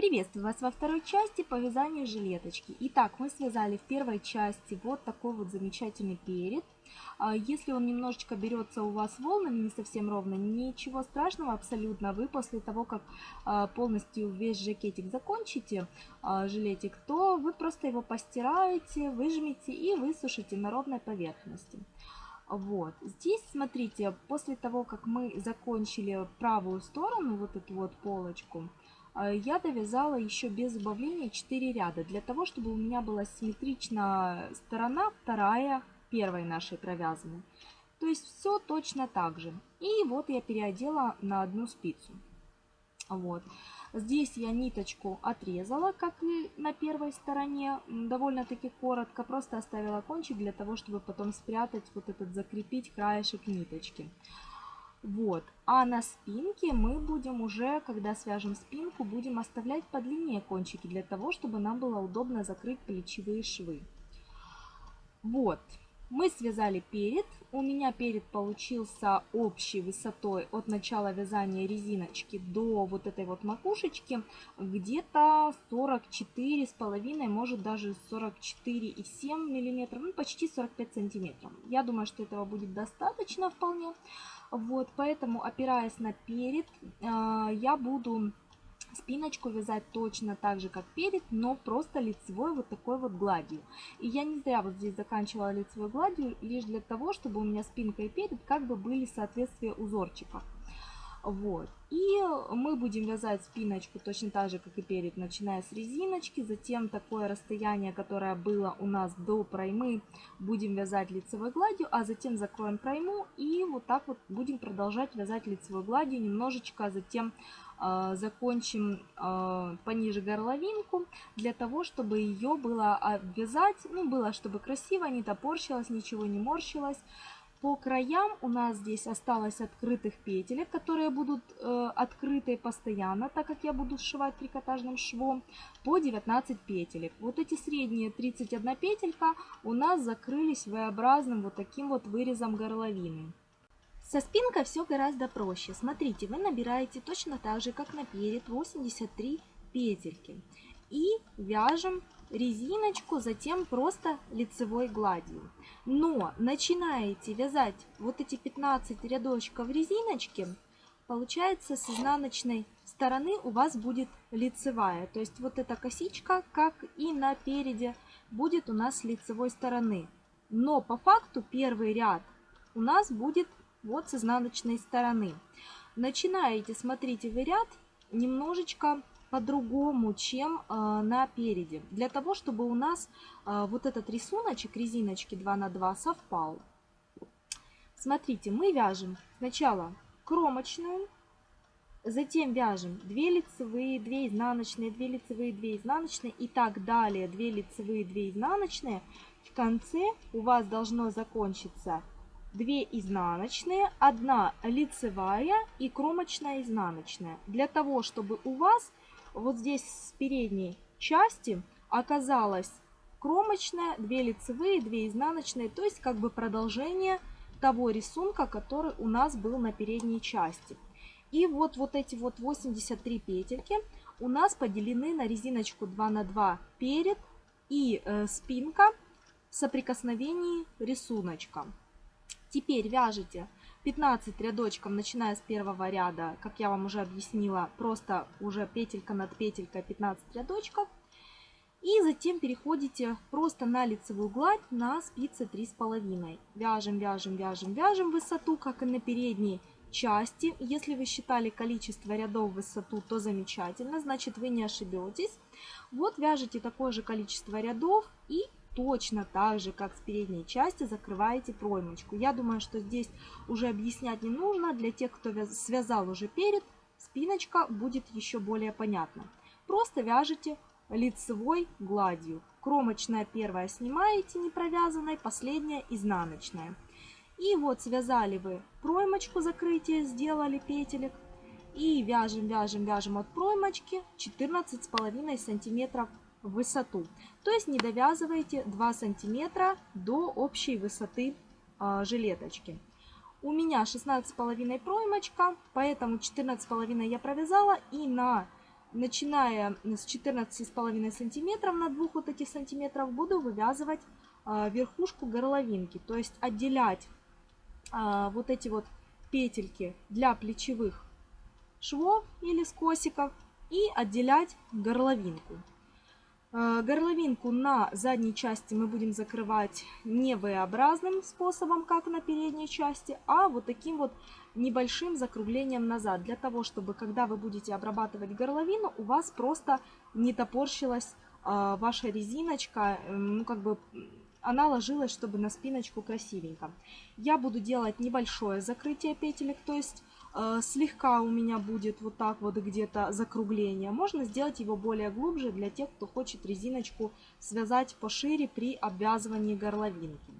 Приветствую вас во второй части по вязанию жилеточки. Итак, мы связали в первой части вот такой вот замечательный перед. А, если он немножечко берется у вас волнами, не совсем ровно, ничего страшного абсолютно. Вы после того, как а, полностью весь жакетик закончите, а, жилетик, то вы просто его постираете, выжмете и высушите на ровной поверхности. Вот. Здесь, смотрите, после того, как мы закончили правую сторону, вот эту вот полочку, я довязала еще без убавления 4 ряда, для того, чтобы у меня была симметрична сторона вторая первой нашей провязанной. То есть все точно так же. И вот я переодела на одну спицу. Вот. Здесь я ниточку отрезала, как и на первой стороне, довольно-таки коротко. Просто оставила кончик для того, чтобы потом спрятать, вот этот закрепить краешек ниточки. Вот. А на спинке мы будем уже, когда свяжем спинку, будем оставлять подлиннее кончики, для того, чтобы нам было удобно закрыть плечевые швы. Вот. Мы связали перед. У меня перед получился общей высотой от начала вязания резиночки до вот этой вот макушечки где-то 44 с половиной, может даже 44,7 миллиметров, ну почти 45 сантиметров. Я думаю, что этого будет достаточно вполне. Вот, поэтому, опираясь на перед, а, я буду спиночку вязать точно так же, как перед, но просто лицевой вот такой вот гладью. И я не зря вот здесь заканчивала лицевой гладью, лишь для того, чтобы у меня спинка и перед как бы были в соответствии узорчиков. Вот. И мы будем вязать спиночку точно так же, как и перед, начиная с резиночки. Затем такое расстояние, которое было у нас до проймы, будем вязать лицевой гладью, а затем закроем пройму и вот так вот будем продолжать вязать лицевой гладью немножечко, а затем закончим э, пониже горловинку, для того, чтобы ее было обвязать, ну, было, чтобы красиво, не топорщилось, ничего не морщилось. По краям у нас здесь осталось открытых петелек, которые будут э, открыты постоянно, так как я буду сшивать трикотажным швом, по 19 петелек. Вот эти средние 31 петелька у нас закрылись V-образным вот таким вот вырезом горловины. Со спинкой все гораздо проще. Смотрите, вы набираете точно так же, как на перед, 83 петельки. И вяжем резиночку, затем просто лицевой гладью. Но начинаете вязать вот эти 15 рядочков резиночки, получается с изнаночной стороны у вас будет лицевая. То есть вот эта косичка, как и на переде, будет у нас с лицевой стороны. Но по факту первый ряд у нас будет вот с изнаночной стороны. Начинаете, смотрите, вы ряд немножечко по-другому, чем э, на переде. Для того, чтобы у нас э, вот этот рисуночек резиночки 2 на 2 совпал. Смотрите, мы вяжем сначала кромочную, затем вяжем 2 лицевые, 2 изнаночные, 2 лицевые, 2 изнаночные и так далее. 2 лицевые, 2 изнаночные. В конце у вас должно закончиться 2 изнаночные, 1 лицевая и кромочная изнаночная. Для того, чтобы у вас вот здесь с передней части оказалась кромочная, 2 лицевые, 2 изнаночные, то есть как бы продолжение того рисунка, который у нас был на передней части. И вот, вот эти вот 83 петельки у нас поделены на резиночку 2 на 2 перед и э, спинка в соприкосновении рисуночка. Теперь вяжете 15 рядочков, начиная с первого ряда, как я вам уже объяснила, просто уже петелька над петелькой 15 рядочков. И затем переходите просто на лицевую гладь на спицы 3,5. Вяжем, вяжем, вяжем, вяжем высоту, как и на передней части. Если вы считали количество рядов в высоту, то замечательно, значит вы не ошибетесь. Вот вяжете такое же количество рядов и точно так же, как с передней части, закрываете проймочку. Я думаю, что здесь уже объяснять не нужно. Для тех, кто связал уже перед, спиночка будет еще более понятна. Просто вяжете лицевой гладью. Кромочная первая снимаете не провязанной, последняя изнаночная. И вот связали вы проймочку закрытие, сделали петелек. И вяжем, вяжем, вяжем от проймочки 14,5 сантиметров высоту. То есть не довязывайте 2 сантиметра до общей высоты э, жилеточки. У меня 16,5 проймочка, поэтому 14,5 я провязала и на начиная с 14,5 сантиметров на двух вот этих сантиметров буду вывязывать а, верхушку горловинки. То есть отделять а, вот эти вот петельки для плечевых швов или скосиков и отделять горловинку. А, горловинку на задней части мы будем закрывать не V-образным способом, как на передней части, а вот таким вот небольшим закруглением назад, для того, чтобы когда вы будете обрабатывать горловину, у вас просто не топорщилась э, ваша резиночка, э, ну как бы она ложилась, чтобы на спиночку красивенько. Я буду делать небольшое закрытие петелек, то есть э, слегка у меня будет вот так вот где-то закругление. Можно сделать его более глубже для тех, кто хочет резиночку связать пошире при обвязывании горловинки.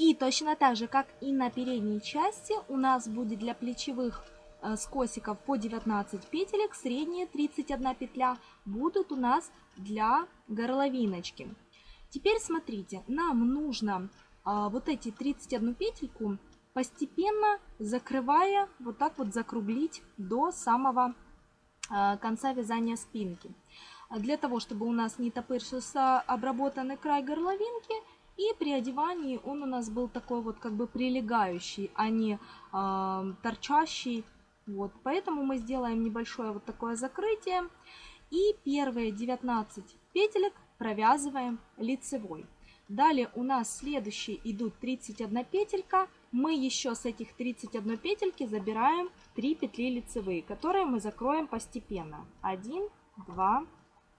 И точно так же, как и на передней части, у нас будет для плечевых э, скосиков по 19 петелек, средние 31 петля будут у нас для горловиночки. Теперь смотрите, нам нужно а, вот эти 31 петельку постепенно закрывая, вот так вот закруглить до самого а, конца вязания спинки. Для того, чтобы у нас не топырился обработанный край горловинки, и при одевании он у нас был такой вот как бы прилегающий, а не э, торчащий. Вот, поэтому мы сделаем небольшое вот такое закрытие. И первые 19 петелек провязываем лицевой. Далее у нас следующие идут 31 петелька. Мы еще с этих 31 петельки забираем 3 петли лицевые, которые мы закроем постепенно. 1, 2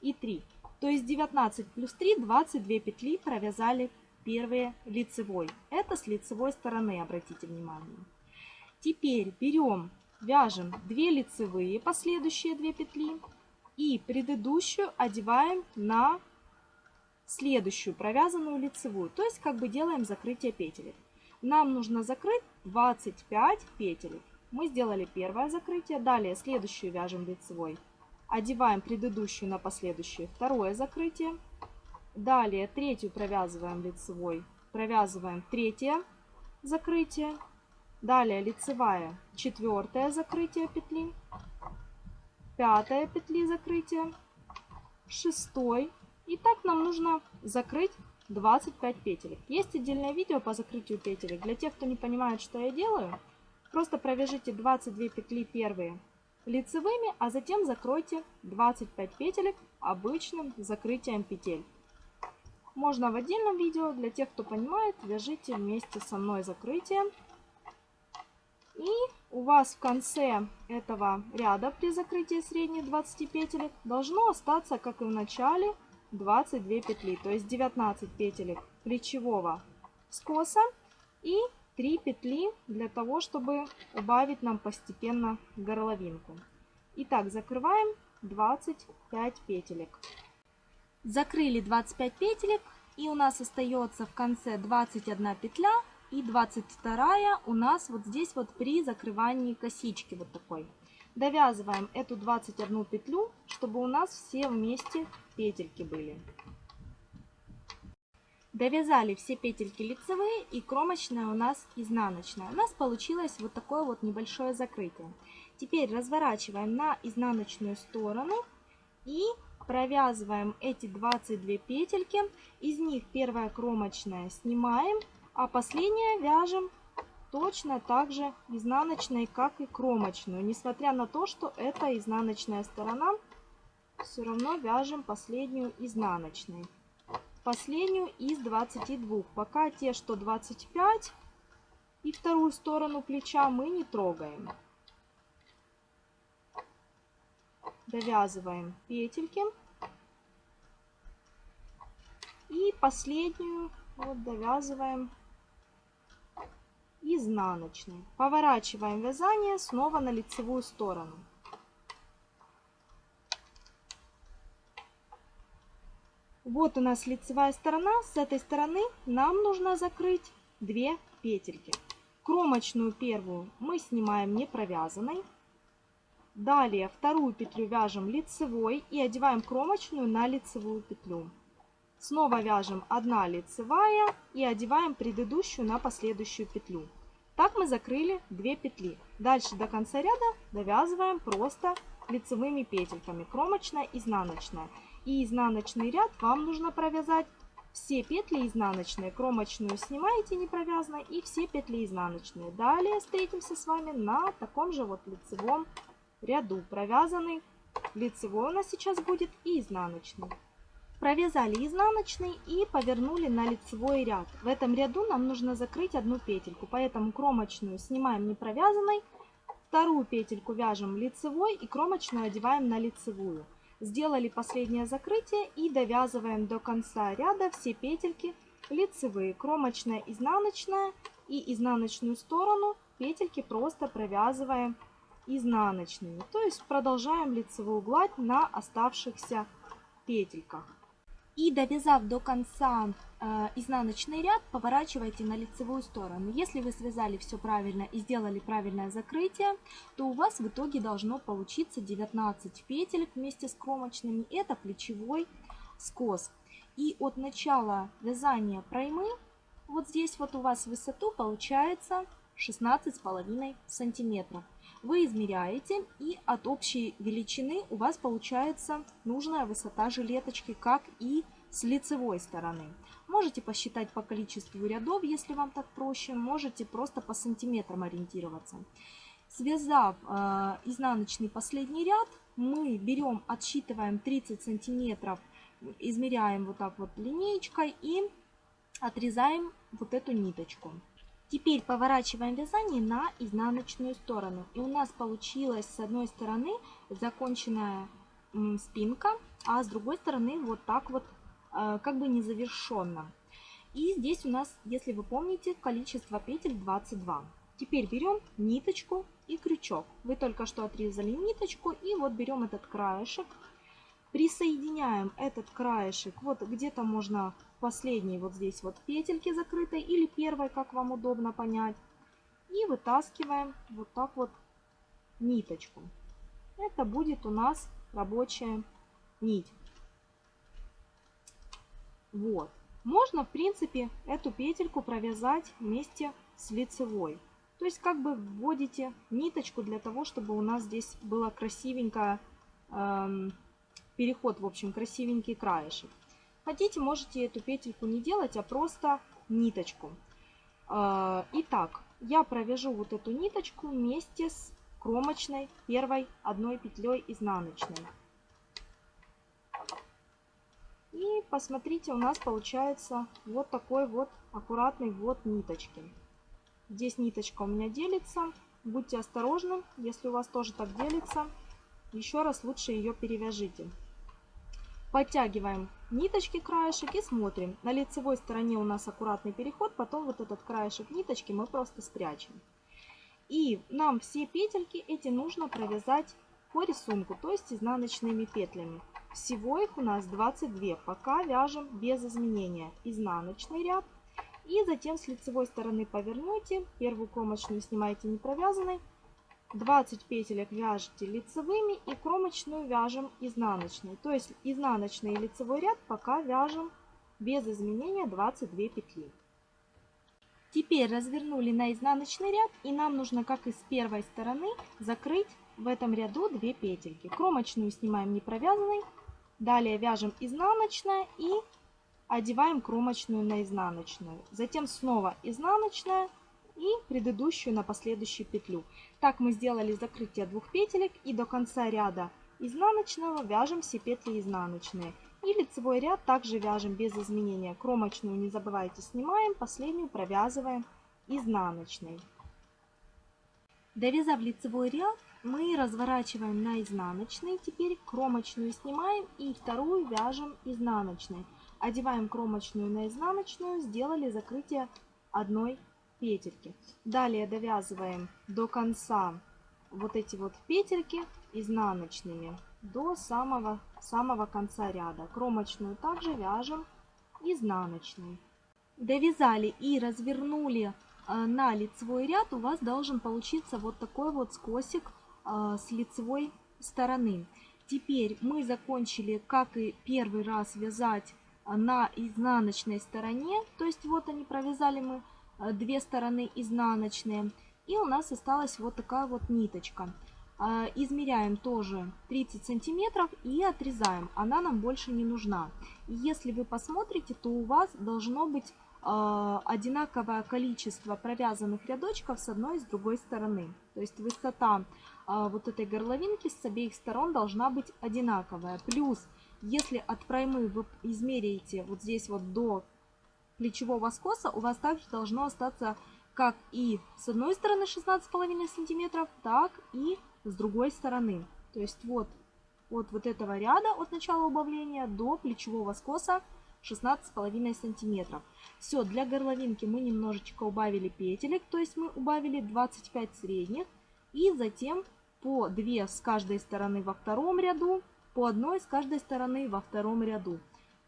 и 3. То есть 19 плюс 3, 22 петли провязали первые лицевой. Это с лицевой стороны, обратите внимание. Теперь берем, вяжем 2 лицевые, последующие 2 петли. И предыдущую одеваем на следующую провязанную лицевую. То есть как бы делаем закрытие петелек. Нам нужно закрыть 25 петелек. Мы сделали первое закрытие. Далее следующую вяжем лицевой. Одеваем предыдущую на последующую второе закрытие. Далее третью провязываем лицевой. Провязываем третье закрытие. Далее лицевая четвертое закрытие петли. Пятое петли закрытия. Шестой и так нам нужно закрыть 25 петелек. Есть отдельное видео по закрытию петелек. Для тех, кто не понимает, что я делаю, просто провяжите 22 петли первые лицевыми, а затем закройте 25 петелек обычным закрытием петель. Можно в отдельном видео, для тех, кто понимает, вяжите вместе со мной закрытие. И у вас в конце этого ряда при закрытии средних 20 петелек должно остаться, как и в начале, 22 петли, то есть 19 петелек плечевого скоса и 3 петли для того, чтобы убавить нам постепенно горловинку. Итак, закрываем 25 петелек. Закрыли 25 петелек и у нас остается в конце 21 петля и 22 у нас вот здесь вот при закрывании косички вот такой. Довязываем эту 21 петлю, чтобы у нас все вместе петельки были. Довязали все петельки лицевые и кромочная у нас изнаночная. У нас получилось вот такое вот небольшое закрытие. Теперь разворачиваем на изнаночную сторону и провязываем эти 22 петельки. Из них первая кромочная снимаем, а последняя вяжем точно так же изнаночной, как и кромочную. Несмотря на то, что это изнаночная сторона, все равно вяжем последнюю изнаночной. Последнюю из 22. Пока те, что 25 и вторую сторону плеча мы не трогаем. Довязываем петельки. И последнюю вот довязываем изнаночной. Поворачиваем вязание снова на лицевую сторону. Вот у нас лицевая сторона. С этой стороны нам нужно закрыть 2 петельки. Кромочную первую мы снимаем не провязанной. Далее вторую петлю вяжем лицевой и одеваем кромочную на лицевую петлю. Снова вяжем 1 лицевая и одеваем предыдущую на последующую петлю. Так мы закрыли 2 петли. Дальше до конца ряда довязываем просто лицевыми петельками, кромочная, изнаночная. И изнаночный ряд вам нужно провязать все петли изнаночные, кромочную снимаете не провязанной и все петли изнаночные. Далее встретимся с вами на таком же вот лицевом ряду. Провязанный лицевой у нас сейчас будет и изнаночный. Провязали изнаночный и повернули на лицевой ряд. В этом ряду нам нужно закрыть одну петельку, поэтому кромочную снимаем не провязанной, вторую петельку вяжем лицевой и кромочную одеваем на лицевую. Сделали последнее закрытие и довязываем до конца ряда все петельки лицевые, кромочная, изнаночная и изнаночную сторону петельки просто провязываем изнаночными. То есть продолжаем лицевую гладь на оставшихся петельках. И довязав до конца э, изнаночный ряд, поворачивайте на лицевую сторону. Если вы связали все правильно и сделали правильное закрытие, то у вас в итоге должно получиться 19 петель вместе с кромочными. Это плечевой скос. И от начала вязания проймы, вот здесь вот у вас высоту получается 16,5 сантиметров вы измеряете и от общей величины у вас получается нужная высота жилеточки, как и с лицевой стороны. Можете посчитать по количеству рядов, если вам так проще, можете просто по сантиметрам ориентироваться. Связав э, изнаночный последний ряд, мы берем, отсчитываем 30 сантиметров, измеряем вот так вот линеечкой и отрезаем вот эту ниточку. Теперь поворачиваем вязание на изнаночную сторону. И у нас получилась с одной стороны законченная спинка, а с другой стороны вот так вот э, как бы незавершенно. И здесь у нас, если вы помните, количество петель 22. Теперь берем ниточку и крючок. Вы только что отрезали ниточку и вот берем этот краешек, присоединяем этот краешек, вот где-то можно последней вот здесь вот петельки закрытой или первой, как вам удобно понять. И вытаскиваем вот так вот ниточку. Это будет у нас рабочая нить. Вот. Можно, в принципе, эту петельку провязать вместе с лицевой. То есть как бы вводите ниточку для того, чтобы у нас здесь было красивенько эм, переход, в общем, красивенький краешек. Хотите, можете эту петельку не делать, а просто ниточку. А, итак, я провяжу вот эту ниточку вместе с кромочной первой одной петлей изнаночной. И посмотрите, у нас получается вот такой вот аккуратный ввод ниточки. Здесь ниточка у меня делится. Будьте осторожны, если у вас тоже так делится. Еще раз лучше ее перевяжите. Подтягиваем ниточки краешек и смотрим. На лицевой стороне у нас аккуратный переход, потом вот этот краешек ниточки мы просто спрячем. И нам все петельки эти нужно провязать по рисунку, то есть изнаночными петлями. Всего их у нас 22, пока вяжем без изменения. Изнаночный ряд. И затем с лицевой стороны повернете, первую кромочную снимаете не провязанной, 20 петелек вяжете лицевыми и кромочную вяжем изнаночной. То есть изнаночный и лицевой ряд пока вяжем без изменения 22 петли. Теперь развернули на изнаночный ряд и нам нужно, как и с первой стороны, закрыть в этом ряду 2 петельки. Кромочную снимаем не провязанной, далее вяжем изнаночная и одеваем кромочную на изнаночную. Затем снова изнаночная и предыдущую на последующую петлю. Так мы сделали закрытие двух петелек и до конца ряда изнаночного вяжем все петли изнаночные. И лицевой ряд также вяжем без изменения. Кромочную не забывайте снимаем, последнюю провязываем изнаночной. Довязав лицевой ряд, мы разворачиваем на изнаночный. Теперь кромочную снимаем и вторую вяжем изнаночной. Одеваем кромочную на изнаночную, сделали закрытие одной петельки. Далее довязываем до конца вот эти вот петельки изнаночными до самого, самого конца ряда. Кромочную также вяжем изнаночной. Довязали и развернули э, на лицевой ряд, у вас должен получиться вот такой вот скосик э, с лицевой стороны. Теперь мы закончили, как и первый раз, вязать э, на изнаночной стороне. То есть вот они провязали мы две стороны изнаночные. И у нас осталась вот такая вот ниточка. А, измеряем тоже 30 сантиметров и отрезаем. Она нам больше не нужна. Если вы посмотрите, то у вас должно быть а, одинаковое количество провязанных рядочков с одной и с другой стороны. То есть высота вот этой горловинки с обеих сторон должна быть одинаковая. Плюс, если от проймы вы измеряете вот здесь вот до плечевого скоса, у вас также должно остаться как и с одной стороны 16,5 сантиметров, так и с другой стороны. То есть вот от вот этого ряда, от начала убавления до плечевого скоса 16,5 сантиметров. Все, для горловинки мы немножечко убавили петелек, то есть мы убавили 25 средних. И затем по 2 с каждой стороны во втором ряду, по одной с каждой стороны во втором ряду.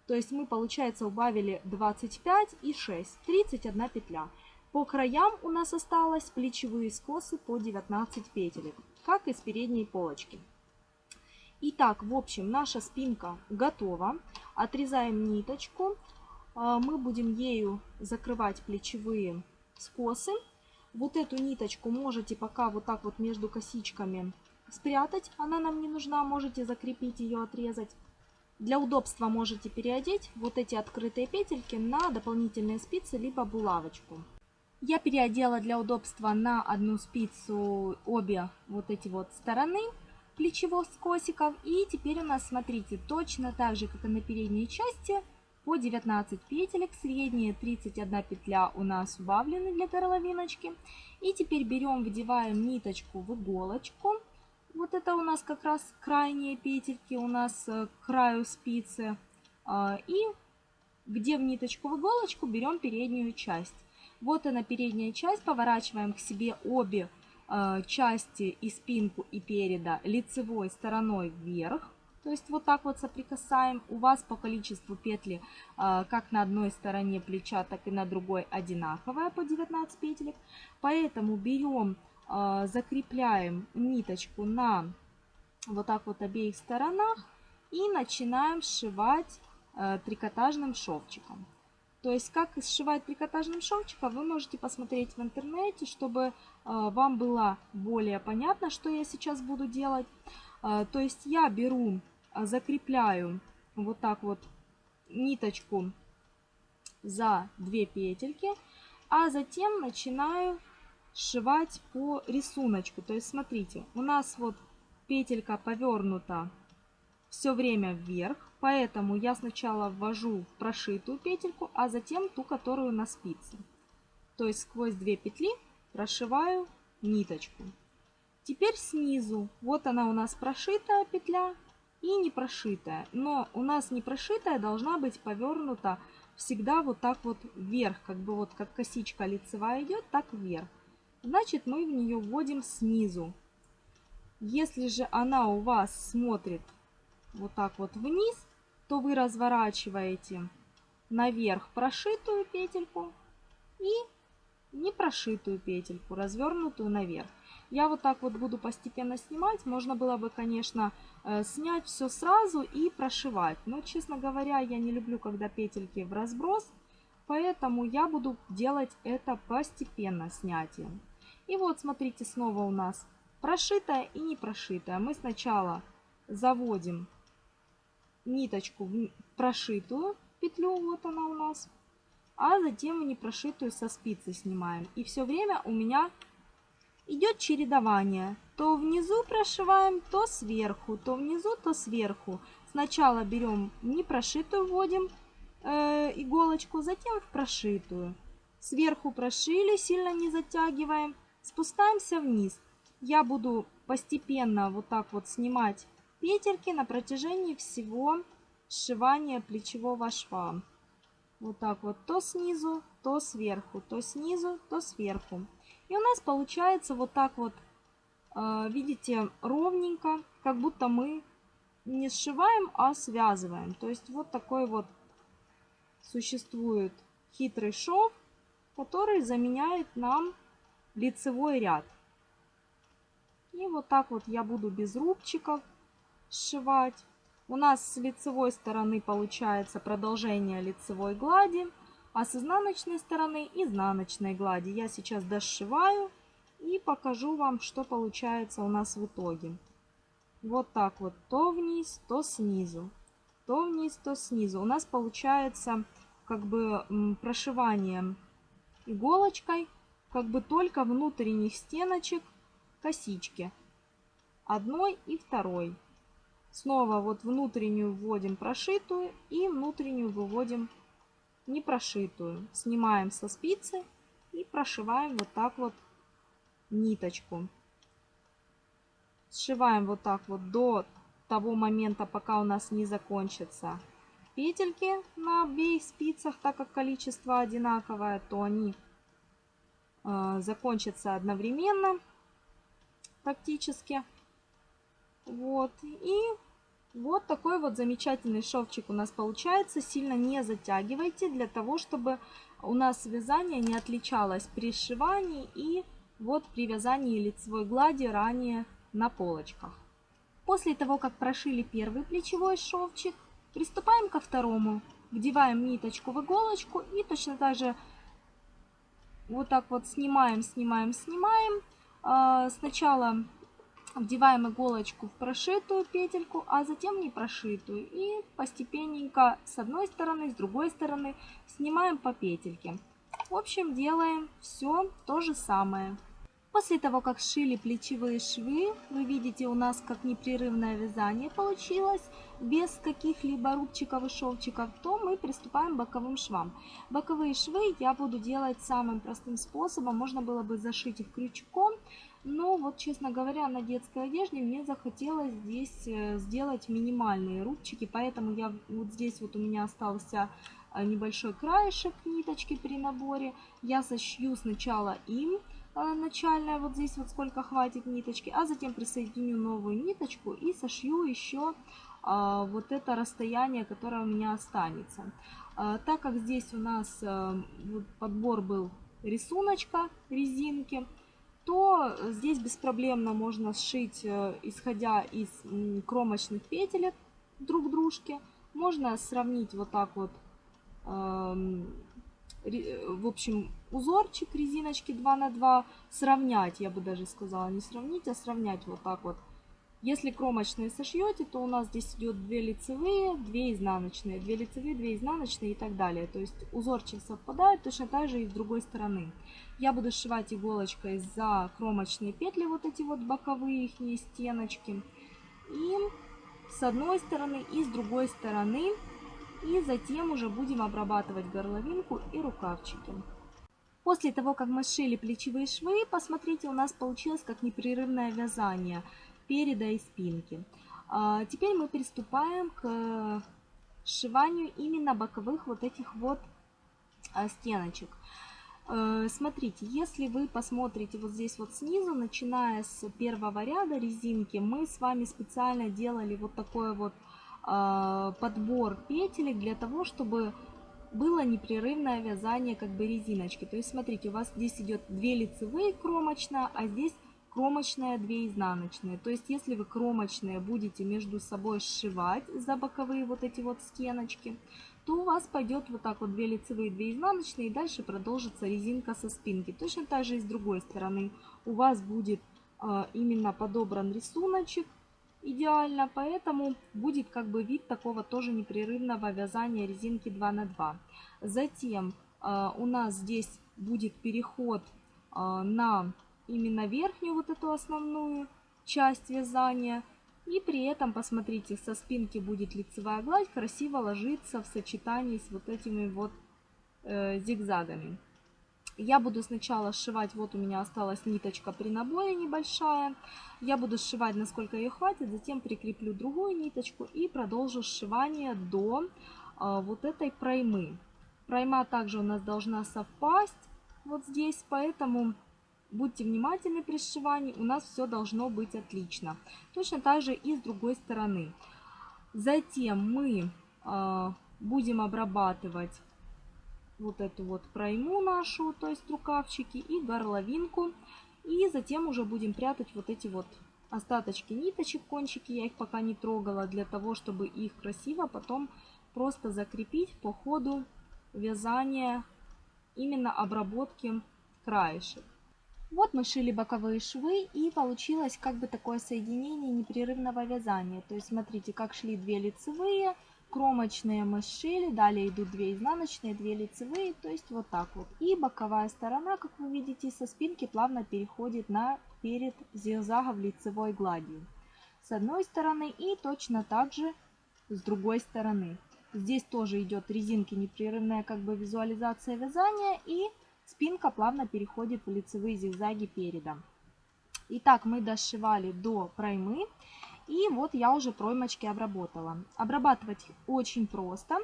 То есть мы, получается, убавили 25 и 6, 31 петля. По краям у нас осталось плечевые скосы по 19 петелек, как и с передней полочки. Итак, в общем, наша спинка готова. Отрезаем ниточку. А, мы будем ею закрывать плечевые скосы. Вот эту ниточку можете пока вот так вот между косичками спрятать. Она нам не нужна, можете закрепить ее, отрезать. Для удобства можете переодеть вот эти открытые петельки на дополнительные спицы, либо булавочку. Я переодела для удобства на одну спицу обе вот эти вот стороны плечевых скосиков. И теперь у нас, смотрите, точно так же, как и на передней части, по 19 петелек, средние 31 петля у нас убавлены для горловиночки. И теперь берем, вдеваем ниточку в иголочку. Вот это у нас как раз крайние петельки у нас э, к краю спицы. А, и где в ниточку в иголочку берем переднюю часть. Вот она передняя часть, поворачиваем к себе обе Э, части и спинку и переда лицевой стороной вверх. То есть вот так вот соприкасаем. У вас по количеству петли э, как на одной стороне плеча, так и на другой одинаковая по 19 петелек. Поэтому берем, закрепляем ниточку на вот так вот обеих сторонах и начинаем сшивать трикотажным шовчиком. То есть, как сшивать трикотажным шовчиком, вы можете посмотреть в интернете, чтобы э, вам было более понятно, что я сейчас буду делать. Э, то есть, я беру, э, закрепляю вот так вот ниточку за две петельки, а затем начинаю сшивать по рисунку. То есть, смотрите, у нас вот петелька повернута все время вверх, Поэтому я сначала ввожу прошитую петельку, а затем ту, которую на спице. То есть сквозь две петли прошиваю ниточку. Теперь снизу, вот она у нас прошитая петля и не прошитая. Но у нас не прошитая должна быть повернута всегда вот так вот вверх, как бы вот как косичка лицевая идет, так вверх. Значит мы в нее вводим снизу. Если же она у вас смотрит вот так вот вниз, то вы разворачиваете наверх прошитую петельку и не прошитую петельку, развернутую наверх. Я вот так вот буду постепенно снимать. Можно было бы, конечно, э, снять все сразу и прошивать. Но, честно говоря, я не люблю, когда петельки в разброс. Поэтому я буду делать это постепенно снятие. И вот, смотрите, снова у нас прошитая и не прошитая. Мы сначала заводим ниточку в прошитую петлю, вот она у нас, а затем в непрошитую со спицы снимаем. И все время у меня идет чередование. То внизу прошиваем, то сверху, то внизу, то сверху. Сначала берем непрошитую, вводим э, иголочку, затем в прошитую. Сверху прошили, сильно не затягиваем, спускаемся вниз. Я буду постепенно вот так вот снимать петельки на протяжении всего сшивания плечевого шва. Вот так вот, то снизу, то сверху, то снизу, то сверху. И у нас получается вот так вот, э, видите, ровненько, как будто мы не сшиваем, а связываем. То есть вот такой вот существует хитрый шов, который заменяет нам лицевой ряд. И вот так вот я буду без рубчиков сшивать. У нас с лицевой стороны получается продолжение лицевой глади, а с изнаночной стороны изнаночной глади. Я сейчас дошиваю и покажу вам, что получается у нас в итоге. Вот так вот, то вниз, то снизу. То вниз, то снизу. У нас получается как бы прошивание иголочкой, как бы только внутренних стеночек косички. Одной и второй. Снова вот внутреннюю вводим прошитую и внутреннюю выводим не прошитую. Снимаем со спицы и прошиваем вот так вот ниточку. Сшиваем вот так вот до того момента, пока у нас не закончатся петельки на обеих спицах, так как количество одинаковое, то они закончатся одновременно практически. Вот. И вот такой вот замечательный шовчик у нас получается. Сильно не затягивайте, для того, чтобы у нас вязание не отличалось при сшивании и вот при вязании лицевой глади ранее на полочках. После того, как прошили первый плечевой шовчик, приступаем ко второму. Вдеваем ниточку в иголочку и точно так же вот так вот снимаем, снимаем, снимаем. А, сначала вдеваем иголочку в прошитую петельку, а затем не прошитую. И постепенненько с одной стороны, с другой стороны снимаем по петельке. В общем, делаем все то же самое. После того, как сшили плечевые швы, вы видите у нас как непрерывное вязание получилось, без каких-либо рубчиков и шовчиков, то мы приступаем к боковым швам. Боковые швы я буду делать самым простым способом, можно было бы зашить их крючком, но вот, честно говоря, на детской одежде мне захотелось здесь э, сделать минимальные рубчики, поэтому я вот здесь вот у меня остался э, небольшой краешек ниточки при наборе. Я сошью сначала им, начальная, вот здесь вот сколько хватит ниточки, а затем присоединю новую ниточку и сошью еще а, вот это расстояние, которое у меня останется. А, так как здесь у нас подбор был рисуночка резинки, то здесь беспроблемно можно сшить, исходя из кромочных петелек друг дружке. Можно сравнить вот так вот Э, в общем, узорчик резиночки 2 на 2 сравнять, я бы даже сказала, не сравнить, а сравнять вот так вот. Если кромочные сошьете, то у нас здесь идет 2 лицевые, 2 изнаночные, 2 лицевые, 2 изнаночные и так далее. То есть узорчик совпадает точно так же и с другой стороны. Я буду сшивать иголочкой за кромочные петли, вот эти вот боковые их стеночки. И с одной стороны и с другой стороны и затем уже будем обрабатывать горловинку и рукавчики. После того, как мы сшили плечевые швы, посмотрите, у нас получилось как непрерывное вязание переда и спинки. А теперь мы приступаем к сшиванию именно боковых вот этих вот а, стеночек. Э, смотрите, если вы посмотрите вот здесь вот снизу, начиная с первого ряда резинки, мы с вами специально делали вот такое вот а, подбор петелек для того, чтобы было непрерывное вязание как бы резиночки. То есть смотрите, у вас здесь идет 2 лицевые кромочная, а здесь кромочная 2 изнаночные. То есть если вы кромочные будете между собой сшивать за боковые вот эти вот стеночки, то у вас пойдет вот так вот 2 лицевые, 2 изнаночные, и дальше продолжится резинка со спинки. Точно так же и с другой стороны у вас будет э, именно подобран рисуночек, идеально, поэтому будет как бы вид такого тоже непрерывного вязания резинки 2 на 2. Затем э, у нас здесь будет переход э, на именно верхнюю вот эту основную часть вязания. И при этом, посмотрите, со спинки будет лицевая гладь красиво ложиться в сочетании с вот этими вот э, зигзагами. Я буду сначала сшивать, вот у меня осталась ниточка при наборе небольшая. Я буду сшивать, насколько ее хватит, затем прикреплю другую ниточку и продолжу сшивание до а, вот этой проймы. Пройма также у нас должна совпасть вот здесь, поэтому будьте внимательны при сшивании, у нас все должно быть отлично. Точно так же и с другой стороны. Затем мы э, будем обрабатывать вот эту вот пройму нашу, то есть рукавчики и горловинку. И затем уже будем прятать вот эти вот остаточки ниточек, кончики. Я их пока не трогала для того, чтобы их красиво потом просто закрепить по ходу вязания именно обработки краешек. Вот мы шили боковые швы и получилось как бы такое соединение непрерывного вязания. То есть смотрите, как шли две лицевые, кромочные мы сшили, далее идут 2 изнаночные, 2 лицевые, то есть вот так вот. И боковая сторона, как вы видите, со спинки плавно переходит на перед зигзагом лицевой гладью. С одной стороны и точно так же с другой стороны. Здесь тоже идет резинки непрерывная как бы визуализация вязания и спинка плавно переходит в лицевые зигзаги переда. Итак, мы дошивали до проймы. И вот я уже проймочки обработала. Обрабатывать очень просто.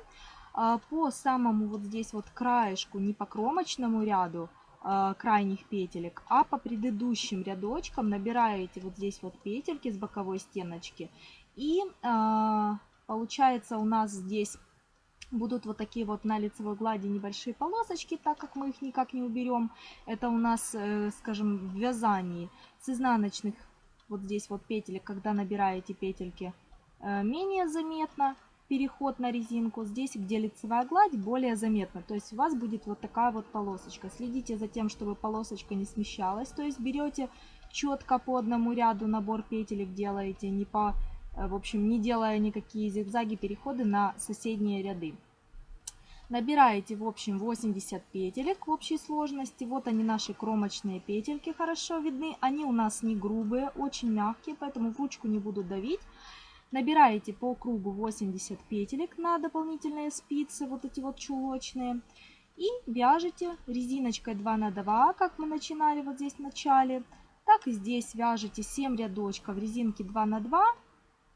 А, по самому вот здесь вот краешку, не по кромочному ряду а, крайних петелек, а по предыдущим рядочкам набираете вот здесь вот петельки с боковой стеночки. И а, получается у нас здесь будут вот такие вот на лицевой глади небольшие полосочки, так как мы их никак не уберем. Это у нас, э, скажем, в вязании с изнаночных вот здесь вот петелек, когда набираете петельки, э, менее заметно переход на резинку. Здесь, где лицевая гладь, более заметно. То есть у вас будет вот такая вот полосочка. Следите за тем, чтобы полосочка не смещалась. То есть берете четко по одному ряду набор петелек делаете, не по, э, в общем, не делая никакие зигзаги, переходы на соседние ряды. Набираете, в общем, 80 петелек в общей сложности. Вот они, наши кромочные петельки, хорошо видны. Они у нас не грубые, очень мягкие, поэтому в ручку не буду давить. Набираете по кругу 80 петелек на дополнительные спицы, вот эти вот чулочные. И вяжете резиночкой 2 на 2, как мы начинали вот здесь в начале. Так и здесь вяжете 7 рядочков резинки 2 на 2.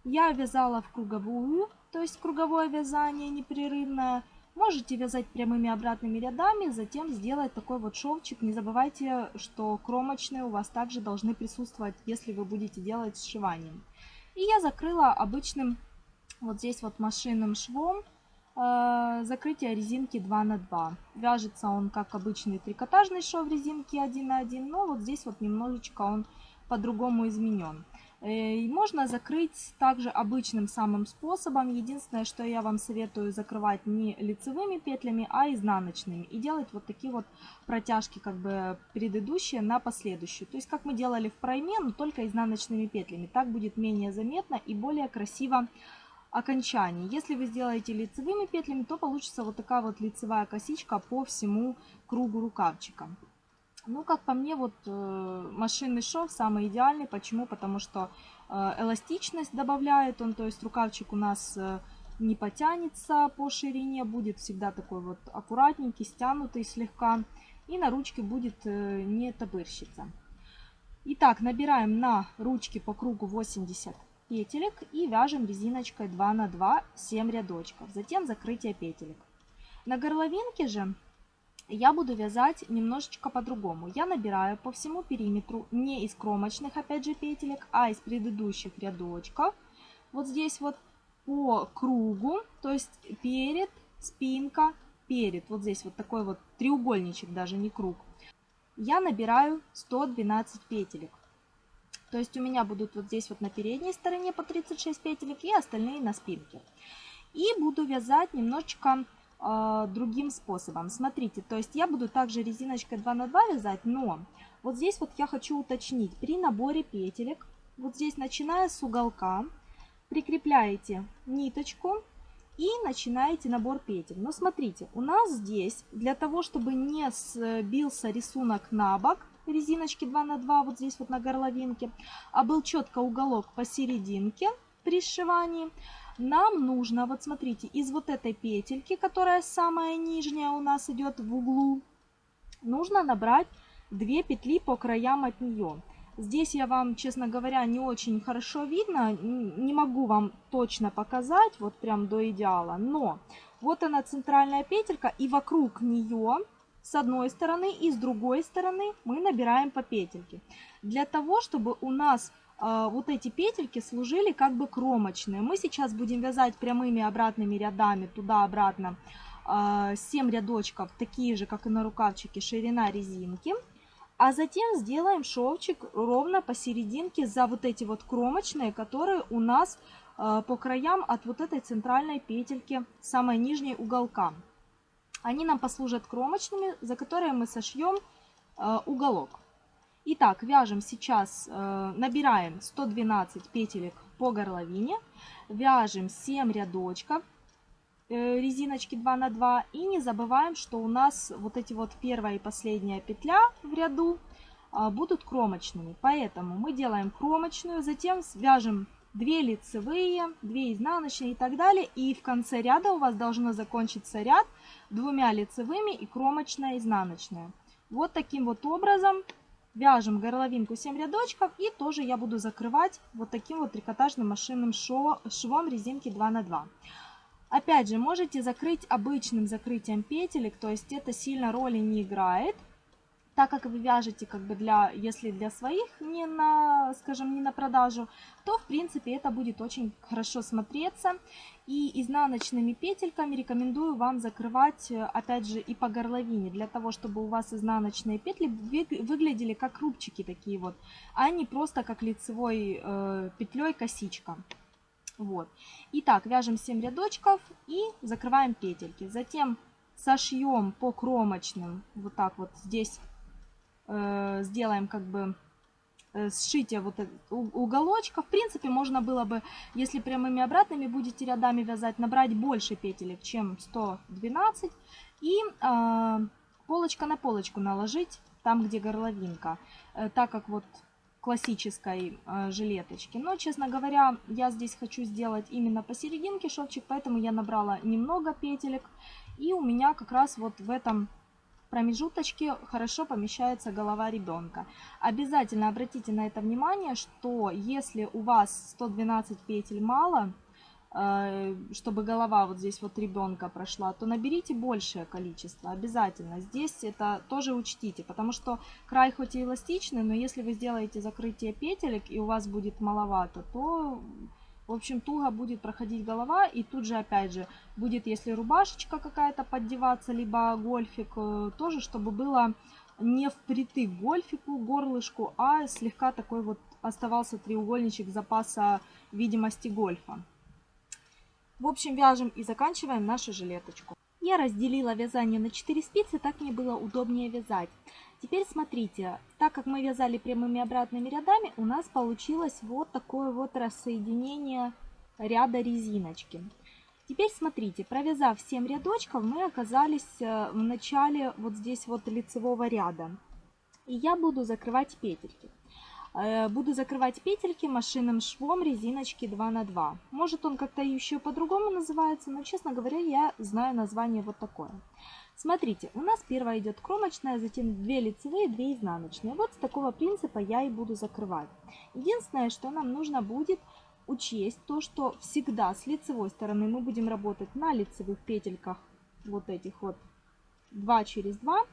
Я вязала в круговую, то есть круговое вязание непрерывное. Можете вязать прямыми обратными рядами, затем сделать такой вот шовчик. Не забывайте, что кромочные у вас также должны присутствовать, если вы будете делать сшиванием. И я закрыла обычным вот здесь вот машинным швом э, закрытие резинки 2 на 2. Вяжется он как обычный трикотажный шов резинки 1 на 1, но вот здесь вот немножечко он по-другому изменен. Э, можно закрыть также обычным самым способом. Единственное, что я вам советую закрывать не лицевыми петлями, а изнаночными. И делать вот такие вот протяжки, как бы предыдущие на последующую. То есть, как мы делали в пройме, но только изнаночными петлями. Так будет менее заметно и более красиво окончание. Если вы сделаете лицевыми петлями, то получится вот такая вот лицевая косичка по всему кругу рукавчика. Ну, как по мне, вот э, машинный шов самый идеальный. Почему? Потому что э, эластичность добавляет он, то есть рукавчик у нас э, не потянется по ширине, будет всегда такой вот аккуратненький, стянутый слегка. И на ручке будет э, не табырщиться. Итак, набираем на ручке по кругу 80 петелек и вяжем резиночкой 2 на 2 7 рядочков. Затем закрытие петелек. На горловинке же я буду вязать немножечко по-другому. Я набираю по всему периметру не из кромочных, опять же, петелек, а из предыдущих рядочков. Вот здесь вот по кругу, то есть перед, спинка, перед. Вот здесь вот такой вот треугольничек, даже не круг. Я набираю 112 петелек. То есть у меня будут вот здесь вот на передней стороне по 36 петелек и остальные на спинке. И буду вязать немножечко э, другим способом. Смотрите, то есть я буду также резиночкой 2 на 2 вязать, но вот здесь вот я хочу уточнить. При наборе петелек, вот здесь начиная с уголка, прикрепляете ниточку и начинаете набор петель. Но смотрите, у нас здесь для того, чтобы не сбился рисунок на бок, резиночки 2 на 2 вот здесь вот на горловинке, а был четко уголок посерединке при сшивании, нам нужно, вот смотрите, из вот этой петельки, которая самая нижняя у нас идет в углу, нужно набрать 2 петли по краям от нее. Здесь я вам, честно говоря, не очень хорошо видно, не могу вам точно показать, вот прям до идеала, но вот она центральная петелька, и вокруг нее с одной стороны и с другой стороны мы набираем по петельке. Для того, чтобы у нас вот эти петельки служили как бы кромочные. Мы сейчас будем вязать прямыми обратными рядами туда-обратно 7 а, рядочков, такие же, как и на рукавчике, ширина резинки. А затем сделаем шовчик ровно посерединке за вот эти вот кромочные, которые у нас а, по краям от вот этой центральной петельки, самой нижней уголка. Они нам послужат кромочными, за которые мы сошьем уголок. Итак, вяжем сейчас, э, набираем 112 петелек по горловине, вяжем 7 рядочков э, резиночки 2 на 2 и не забываем, что у нас вот эти вот первая и последняя петля в ряду э, будут кромочными. Поэтому мы делаем кромочную, затем свяжем 2 лицевые, 2 изнаночные и так далее. И в конце ряда у вас должно закончиться ряд двумя лицевыми и кромочная изнаночная. Вот таким вот образом Вяжем горловинку 7 рядочков и тоже я буду закрывать вот таким вот трикотажным машинным швом резинки 2 на 2. Опять же, можете закрыть обычным закрытием петелек, то есть это сильно роли не играет так как вы вяжете как бы для, если для своих, не на, скажем, не на продажу, то в принципе это будет очень хорошо смотреться. И изнаночными петельками рекомендую вам закрывать, э, опять же, и по горловине, для того, чтобы у вас изнаночные петли выглядели как рубчики такие вот, а не просто как лицевой э, петлей косичка. Вот. Итак, вяжем 7 рядочков и закрываем петельки. Затем сошьем по кромочным, вот так вот здесь э, сделаем как бы э, сшитие вот уголочка. В принципе, можно было бы, если прямыми обратными будете рядами вязать, набрать больше петелек, чем 112. И э, полочка на полочку наложить там, где горловинка. Э, так как вот классической э, жилеточки. Но, честно говоря, я здесь хочу сделать именно посерединке шовчик, поэтому я набрала немного петелек. И у меня как раз вот в этом промежуточке хорошо помещается голова ребенка. Обязательно обратите на это внимание, что если у вас 112 петель мало, э, чтобы голова вот здесь вот ребенка прошла, то наберите большее количество, обязательно. Здесь это тоже учтите, потому что край хоть и эластичный, но если вы сделаете закрытие петелек и у вас будет маловато, то в общем, туго будет проходить голова, и тут же, опять же, будет, если рубашечка какая-то поддеваться, либо гольфик, э, тоже, чтобы было не впритык гольфику, горлышку, а слегка такой вот оставался треугольничек запаса видимости гольфа. В общем, вяжем и заканчиваем нашу жилеточку. Я разделила вязание на 4 спицы, так мне было удобнее вязать. Теперь смотрите, так как мы вязали прямыми обратными рядами, у нас получилось вот такое вот рассоединение ряда резиночки. Теперь смотрите, провязав 7 рядочков, мы оказались э, в начале вот здесь вот лицевого ряда. И я буду закрывать петельки. Э, буду закрывать петельки машинным швом резиночки 2 на 2. Может он как-то еще по-другому называется, но, честно говоря, я знаю название вот такое. Смотрите, у нас первая идет кромочная, затем 2 лицевые, 2 изнаночные. Вот с такого принципа я и буду закрывать. Единственное, что нам нужно будет учесть, то что всегда с лицевой стороны мы будем работать на лицевых петельках, вот этих вот 2 через 2.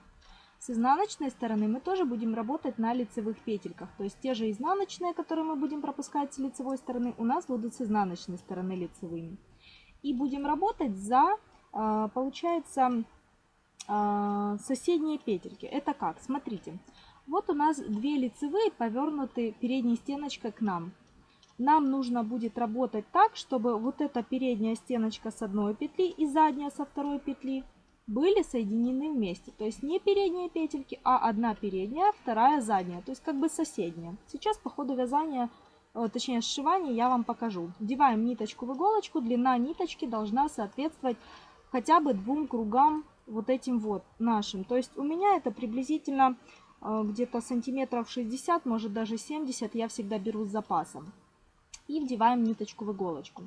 С изнаночной стороны мы тоже будем работать на лицевых петельках. То есть те же изнаночные, которые мы будем пропускать с лицевой стороны, у нас будут с изнаночной стороны лицевыми. И будем работать за, а, получается, а, соседние петельки. Это как? Смотрите. Вот у нас две лицевые повернуты передней стеночкой к нам. Нам нужно будет работать так, чтобы вот эта передняя стеночка с одной петли и задняя со второй петли были соединены вместе. То есть не передние петельки, а одна передняя, вторая задняя. То есть как бы соседняя. Сейчас по ходу вязания, э, точнее сшивания я вам покажу. Вдеваем ниточку в иголочку. Длина ниточки должна соответствовать хотя бы двум кругам вот этим вот нашим. То есть у меня это приблизительно э, где-то сантиметров 60, может даже 70 я всегда беру с запасом. И вдеваем ниточку в иголочку.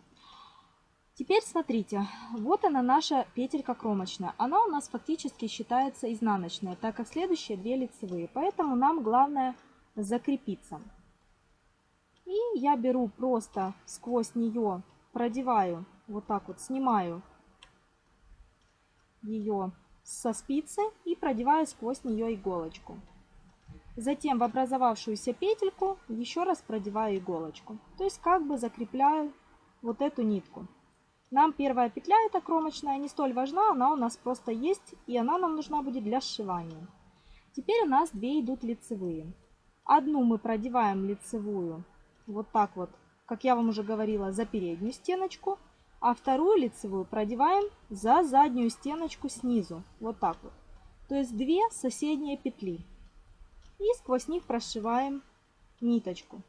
Теперь смотрите, вот она наша петелька кромочная. Она у нас фактически считается изнаночная, так как следующие две лицевые. Поэтому нам главное закрепиться. И я беру просто сквозь нее, продеваю, вот так вот снимаю ее со спицы и продеваю сквозь нее иголочку. Затем в образовавшуюся петельку еще раз продеваю иголочку. То есть как бы закрепляю вот эту нитку. Нам первая петля, эта кромочная, не столь важна, она у нас просто есть, и она нам нужна будет для сшивания. Теперь у нас две идут лицевые. Одну мы продеваем лицевую вот так вот, как я вам уже говорила, за переднюю стеночку, а вторую лицевую продеваем за заднюю стеночку снизу, вот так вот. То есть две соседние петли. И сквозь них прошиваем ниточку.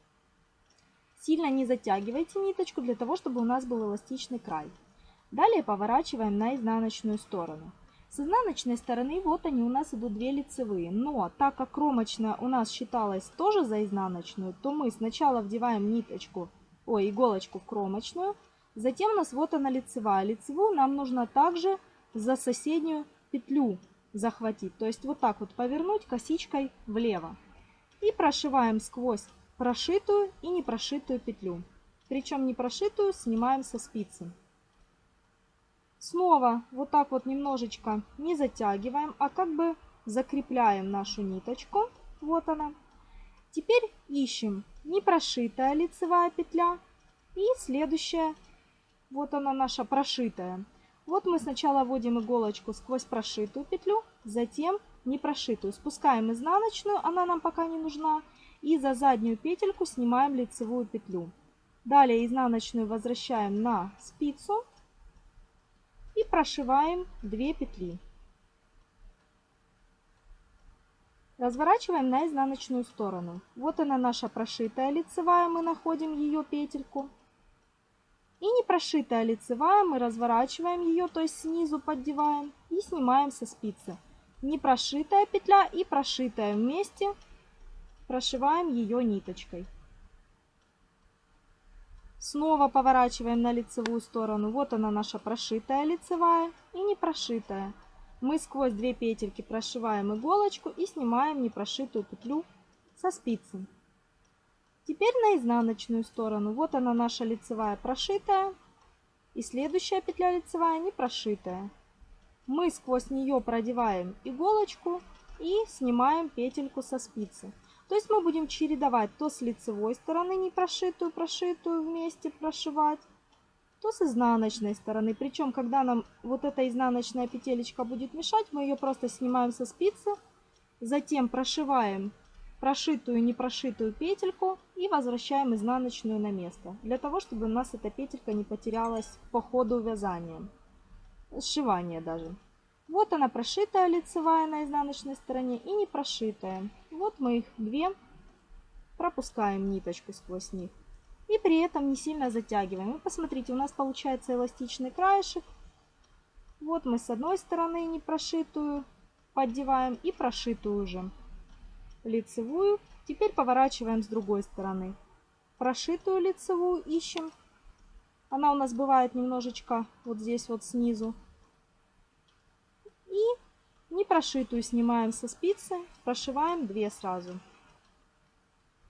Сильно не затягивайте ниточку для того, чтобы у нас был эластичный край. Далее поворачиваем на изнаночную сторону. С изнаночной стороны вот они у нас идут две лицевые. Но так как кромочная у нас считалась тоже за изнаночную, то мы сначала вдеваем ниточку, ой, иголочку в кромочную. Затем у нас вот она лицевая. Лицевую нам нужно также за соседнюю петлю захватить. То есть вот так вот повернуть косичкой влево. И прошиваем сквозь прошитую и не прошитую петлю. Причем не прошитую снимаем со спицы. Снова вот так вот немножечко не затягиваем, а как бы закрепляем нашу ниточку. Вот она. Теперь ищем непрошитая лицевая петля и следующая, вот она наша прошитая. Вот мы сначала вводим иголочку сквозь прошитую петлю, затем непрошитую. Спускаем изнаночную, она нам пока не нужна. И за заднюю петельку снимаем лицевую петлю. Далее изнаночную возвращаем на спицу и прошиваем 2 петли. Разворачиваем на изнаночную сторону. Вот она наша прошитая лицевая, мы находим ее петельку. И не прошитая лицевая, мы разворачиваем ее, то есть снизу поддеваем и снимаем со спицы. Не прошитая петля и прошитая вместе прошиваем ее ниточкой. Снова поворачиваем на лицевую сторону. Вот она наша прошитая лицевая и не прошитая. Мы сквозь две петельки прошиваем иголочку и снимаем непрошитую петлю со спицы. Теперь на изнаночную сторону. Вот она наша лицевая прошитая. И следующая петля лицевая не прошитая. Мы сквозь нее продеваем иголочку и снимаем петельку со спицы. То есть мы будем чередовать то с лицевой стороны не прошитую, вместе прошивать, то с изнаночной стороны. Причем, когда нам вот эта изнаночная петелечка будет мешать, мы ее просто снимаем со спицы, затем прошиваем прошитую и не прошитую петельку и возвращаем изнаночную на место, для того, чтобы у нас эта петелька не потерялась по ходу вязания, сшивания даже. Вот она прошитая лицевая на изнаночной стороне и не прошитая. Вот мы их две пропускаем ниточку сквозь них. И при этом не сильно затягиваем. И посмотрите, у нас получается эластичный краешек. Вот мы с одной стороны не прошитую поддеваем и прошитую уже лицевую. Теперь поворачиваем с другой стороны. Прошитую лицевую ищем. Она у нас бывает немножечко вот здесь вот снизу. И непрошитую снимаем со спицы, прошиваем 2 сразу.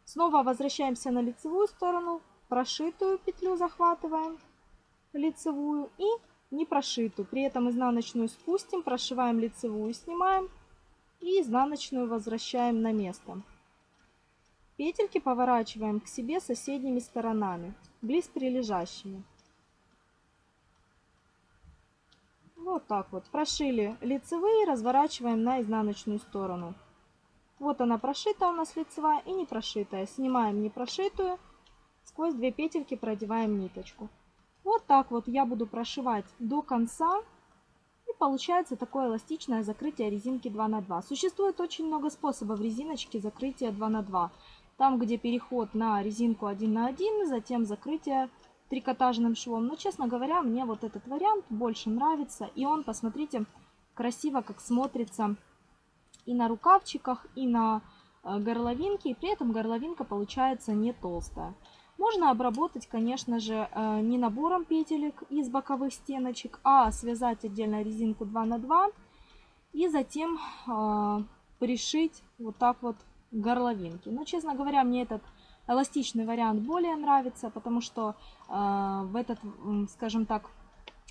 Снова возвращаемся на лицевую сторону, прошитую петлю захватываем, лицевую и непрошитую. При этом изнаночную спустим, прошиваем лицевую, снимаем и изнаночную возвращаем на место. Петельки поворачиваем к себе соседними сторонами, близ прилежащими. Вот так вот. Прошили лицевые, разворачиваем на изнаночную сторону. Вот она прошита у нас лицевая и не прошитая. Снимаем не прошитую, сквозь две петельки продеваем ниточку. Вот так вот я буду прошивать до конца. И получается такое эластичное закрытие резинки 2 на 2. Существует очень много способов резиночки закрытия 2 на 2. Там, где переход на резинку 1 на 1, затем закрытие трикотажным швом. Но, честно говоря, мне вот этот вариант больше нравится. И он, посмотрите, красиво как смотрится и на рукавчиках, и на э, горловинке. И при этом горловинка получается не толстая. Можно обработать, конечно же, э, не набором петелек из боковых стеночек, а связать отдельно резинку 2 на 2 и затем э, пришить вот так вот горловинки. Но, честно говоря, мне этот эластичный вариант более нравится, потому что э, в этот, скажем так,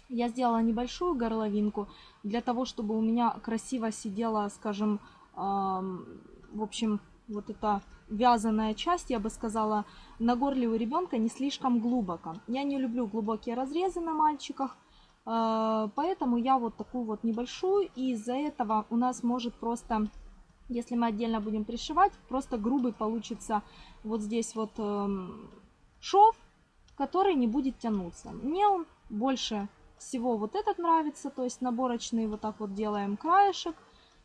я сделала небольшую горловинку для того, чтобы у меня красиво сидела, скажем, э, в общем, вот эта вязаная часть, я бы сказала, на горле у ребенка не слишком глубоко. Я не люблю глубокие разрезы на мальчиках, э, поэтому я вот такую вот небольшую, и из-за этого у нас может просто если мы отдельно будем пришивать, просто грубый получится вот здесь вот эм, шов, который не будет тянуться. Мне он больше всего вот этот нравится, то есть наборочный вот так вот делаем краешек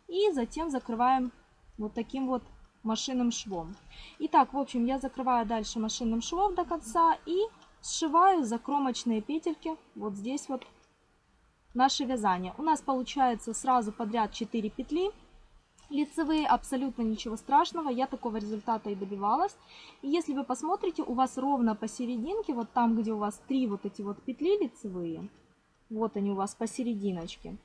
и затем закрываем вот таким вот машинным швом. Итак, в общем, я закрываю дальше машинным швом до конца и сшиваю закромочные петельки вот здесь вот наше вязание. У нас получается сразу подряд 4 петли. Лицевые абсолютно ничего страшного, я такого результата и добивалась. И если вы посмотрите, у вас ровно посерединке, вот там, где у вас три вот эти вот петли лицевые, вот они у вас посерединочке.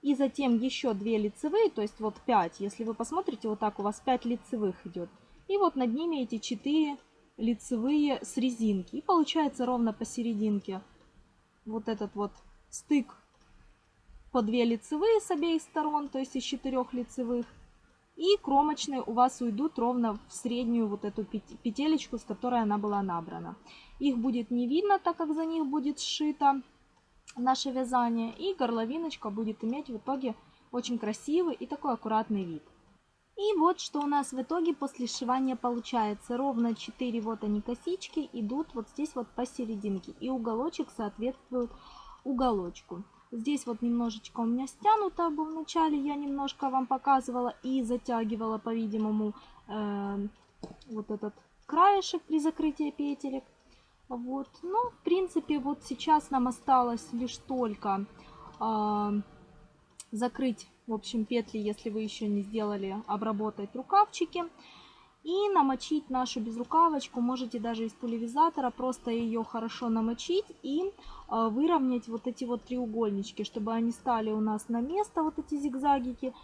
И затем еще две лицевые, то есть вот 5. Если вы посмотрите, вот так у вас 5 лицевых идет. И вот над ними эти 4 лицевые с резинки. И получается ровно посерединке вот этот вот стык по 2 лицевые с обеих сторон, то есть из 4 лицевых. И кромочные у вас уйдут ровно в среднюю вот эту петелечку, с которой она была набрана. Их будет не видно, так как за них будет сшито наше вязание. И горловиночка будет иметь в итоге очень красивый и такой аккуратный вид. И вот что у нас в итоге после сшивания получается. Ровно 4 вот они косички идут вот здесь вот посерединке. И уголочек соответствует уголочку. Здесь вот немножечко у меня стянуто было вначале, я немножко вам показывала и затягивала, по-видимому, э, вот этот краешек при закрытии петелек. Вот, ну, в принципе, вот сейчас нам осталось лишь только э, закрыть, в общем, петли, если вы еще не сделали, обработать рукавчики. И намочить нашу безрукавочку можете даже из пульверизатора, просто ее хорошо намочить и э, выровнять вот эти вот треугольнички, чтобы они стали у нас на место, вот эти зигзагики,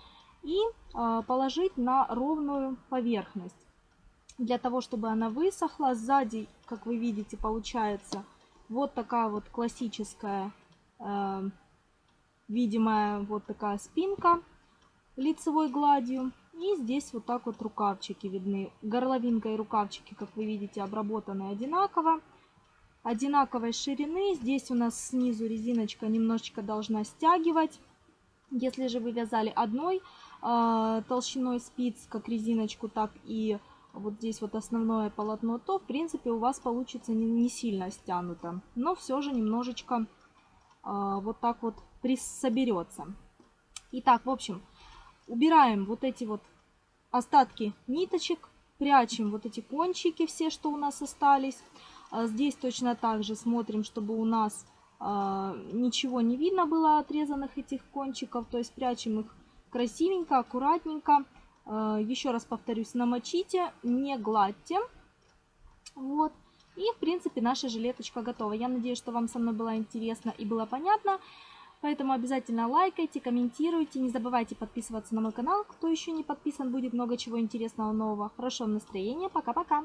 и э, положить на ровную поверхность. Для того, чтобы она высохла, сзади, как вы видите, получается вот такая вот классическая, э, видимая вот такая спинка лицевой гладью. И здесь вот так вот рукавчики видны. Горловинка и рукавчики, как вы видите, обработаны одинаково. Одинаковой ширины. Здесь у нас снизу резиночка немножечко должна стягивать. Если же вы вязали одной э, толщиной спиц, как резиночку, так и вот здесь вот основное полотно, то в принципе у вас получится не, не сильно стянуто. Но все же немножечко э, вот так вот соберется. Итак, в общем, убираем вот эти вот остатки ниточек, прячем вот эти кончики все, что у нас остались. А здесь точно так же смотрим, чтобы у нас а, ничего не видно было отрезанных этих кончиков, то есть прячем их красивенько, аккуратненько. А, еще раз повторюсь, намочите, не гладьте. Вот. И, в принципе, наша жилеточка готова. Я надеюсь, что вам со мной было интересно и было понятно. Поэтому обязательно лайкайте, комментируйте. Не забывайте подписываться на мой канал. Кто еще не подписан, будет много чего интересного нового. Хорошего настроения. Пока-пока.